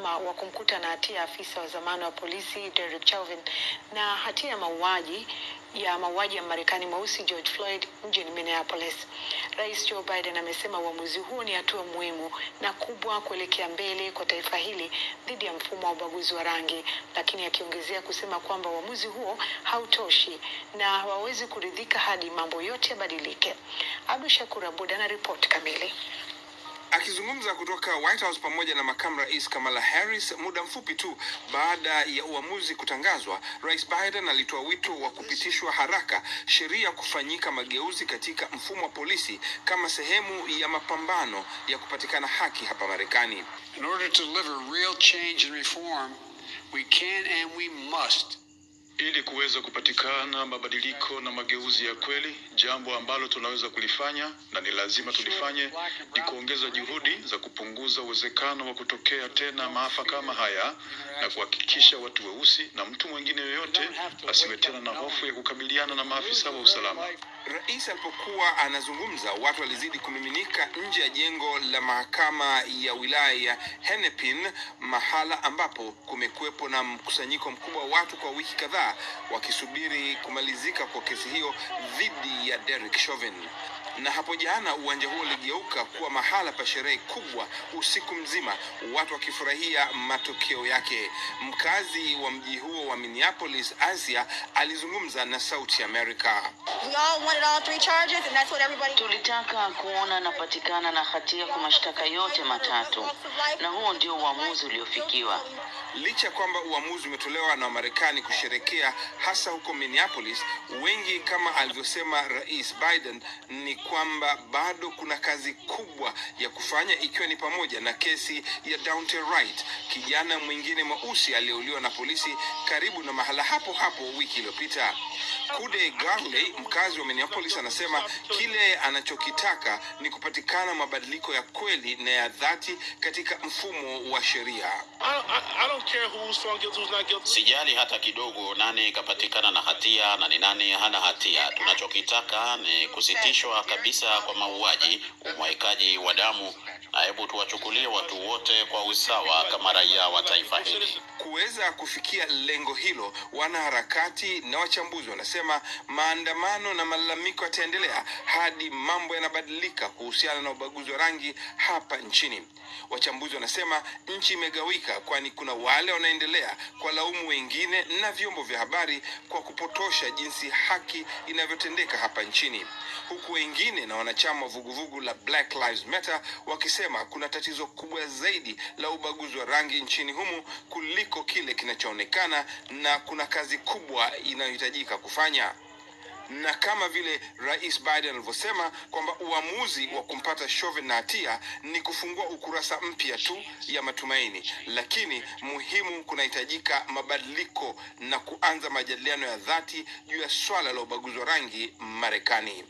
wa kumkuta na hatia afisa wa zamani wa polisi Derek Chauvin na hatia ya mauaji ya mauaji ya Marekani mweusi George Floyd mjini Minneapolis. Rais Joe Biden amesema uamuzi huo ni hatua muhimu na kubwa kuelekea mbele kwa taifa hili dhidi ya mfumo wa ubaguzi wa rangi, lakini akiongezea kusema kwamba uamuzi huo hautoshi na hawawezi kuridhika hadi mambo yote yabadilike. Abdu Shakur Abud ana ripoti kamili. Akizungumza kutoka White House pamoja na makamu rais Kamala Harris muda mfupi tu baada ya uamuzi kutangazwa, Rais Biden alitoa wito wa kupitishwa haraka sheria kufanyika mageuzi katika mfumo wa polisi kama sehemu ya mapambano ya kupatikana haki hapa Marekani. In order to deliver real change and reform, we can and we must ili kuweza kupatikana mabadiliko na mageuzi ya kweli. Jambo ambalo tunaweza kulifanya na ni lazima tulifanye ni kuongeza juhudi za kupunguza uwezekano wa kutokea tena maafa kama haya na kuhakikisha watu weusi na mtu mwingine yoyote asiwe tena na hofu ya kukabiliana na maafisa wa usalama. Rais alipokuwa anazungumza, watu walizidi kumiminika nje ya jengo la mahakama ya wilaya ya Hennepin, mahala ambapo kumekuwepo na mkusanyiko mkubwa wa watu kwa wiki kadhaa wakisubiri kumalizika kwa kesi hiyo dhidi ya Derek Chauvin. Na hapo jana uwanja huo uligeuka kuwa mahala pa sherehe kubwa usiku mzima, watu wakifurahia matokeo yake. Mkazi wa mji huo wa Minneapolis, Asia, alizungumza na Sauti America. Wanted all three charges, and that's what everybody. Tulitaka kuona napatikana na hatia kwa mashtaka yote matatu, na huo ndio uamuzi uliofikiwa. Licha ya kwamba uamuzi umetolewa na Wamarekani kusherekea hasa huko Minneapolis, wengi kama alivyosema Rais Biden ni kwamba bado kuna kazi kubwa ya kufanya, ikiwa ni pamoja na kesi ya Daunte Wright, kijana mwingine mweusi aliyeuliwa na polisi karibu na mahala hapo hapo wiki iliyopita. Kude Garley, mkazi wa Minneapolis, anasema kile anachokitaka ni kupatikana mabadiliko ya kweli na ya dhati katika mfumo wa sheria. Sijali hata kidogo nani ikapatikana na hatia na ni nani hana hatia. Tunachokitaka ni kusitishwa kabisa kwa mauaji, umwaikaji wa damu, na hebu tuwachukulie watu wote kwa usawa kama raia wa taifa hili. Kuweza kufikia lengo hilo, wanaharakati na wachambuzi wanasema maandamano na malalamiko yataendelea hadi mambo yanabadilika kuhusiana na ubaguzi wa rangi hapa nchini. Wachambuzi wanasema nchi imegawika, kwani kuna wale wanaendelea kwa laumu wengine na vyombo vya habari kwa kupotosha jinsi haki inavyotendeka hapa nchini, huku wengine na wanachama wa vuguvugu la Black Lives Matter wakisema kuna tatizo kubwa zaidi la ubaguzi wa rangi nchini humu kuliko kile kinachoonekana na kuna kazi kubwa inayohitajika kufanya na kama vile Rais Biden alivyosema kwamba uamuzi wa kumpata Chauvin na hatia ni kufungua ukurasa mpya tu ya matumaini, lakini muhimu, kunahitajika mabadiliko na kuanza majadiliano ya dhati juu ya swala la ubaguzi wa rangi Marekani.